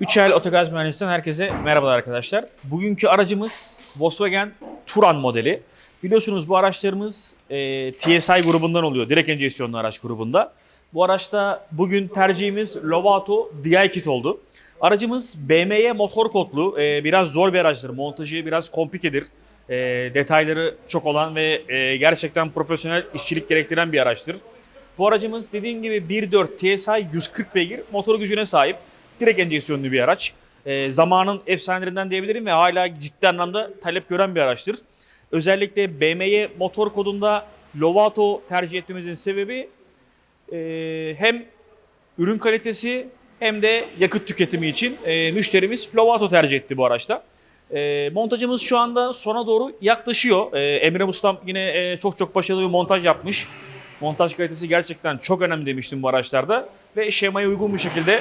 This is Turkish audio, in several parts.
Üçel Otogaz Mühendisliğinden herkese merhabalar arkadaşlar. Bugünkü aracımız Volkswagen Touran modeli. Biliyorsunuz bu araçlarımız e, TSI grubundan oluyor. Direkt enjeksiyonlu araç grubunda. Bu araçta bugün tercihimiz Lovato DI kit oldu. Aracımız BMW motor kodlu. e, biraz zor bir araçtır. Montajı biraz komplikedir. E, detayları çok olan ve e, gerçekten profesyonel işçilik gerektiren bir araçtır. Bu aracımız dediğim gibi 1.4 TSI 140 beygir motor gücüne sahip. Direkt enjeksiyonlu bir araç. E, zamanın efsanelerinden diyebilirim ve hala ciddi anlamda talep gören bir araçtır. Özellikle BMW motor kodunda Lovato tercih etmemizin sebebi e, hem ürün kalitesi hem de yakıt tüketimi için e, müşterimiz Lovato tercih etti bu araçta. E, montajımız şu anda sona doğru yaklaşıyor. E, Emre Ustam yine e, çok çok başarılı bir montaj yapmış. Montaj kalitesi gerçekten çok önemli demiştim bu araçlarda. Ve şemaya uygun bir şekilde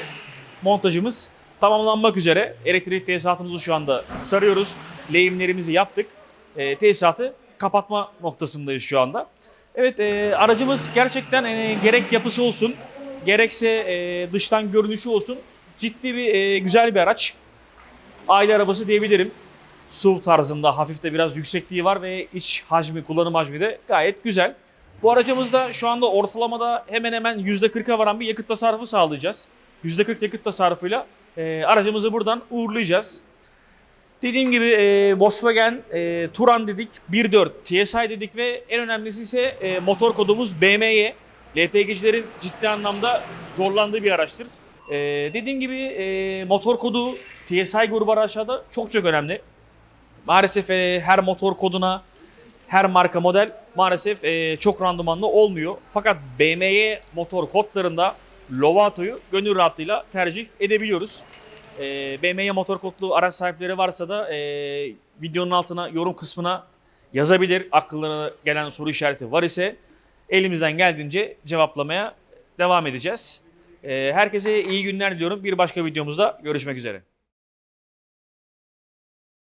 montajımız tamamlanmak üzere. Elektrik tesisatımızı şu anda sarıyoruz. Lehimlerimizi yaptık. E, tesisatı kapatma noktasındayız şu anda. Evet e, aracımız gerçekten e, gerek yapısı olsun gerekse e, dıştan görünüşü olsun ciddi bir e, güzel bir araç. Aile arabası diyebilirim. SUV tarzında hafif de biraz yüksekliği var ve iç hacmi, kullanım hacmi de gayet güzel. Bu aracımızda şu anda ortalamada hemen hemen %40'a varan bir yakıt tasarrufu sağlayacağız. %40 yakıt tasarrufuyla e, aracımızı buradan uğurlayacağız. Dediğim gibi e, Volkswagen e, Touran dedik, 1.4 TSI dedik ve en önemlisi ise e, motor kodumuz BMY. LPG'cilerin ciddi anlamda zorlandığı bir araçtır. E, dediğim gibi e, motor kodu TSI grubu araçlarda çok çok önemli. Maalesef e, her motor koduna, her marka model maalesef e, çok randımanlı olmuyor. Fakat BMW motor kodlarında Lovato'yu gönül rahatlığıyla tercih edebiliyoruz. E, BMW motor kodlu araç sahipleri varsa da e, videonun altına yorum kısmına yazabilir. Akıllarına gelen soru işareti var ise elimizden geldiğince cevaplamaya devam edeceğiz. E, herkese iyi günler diliyorum. Bir başka videomuzda görüşmek üzere.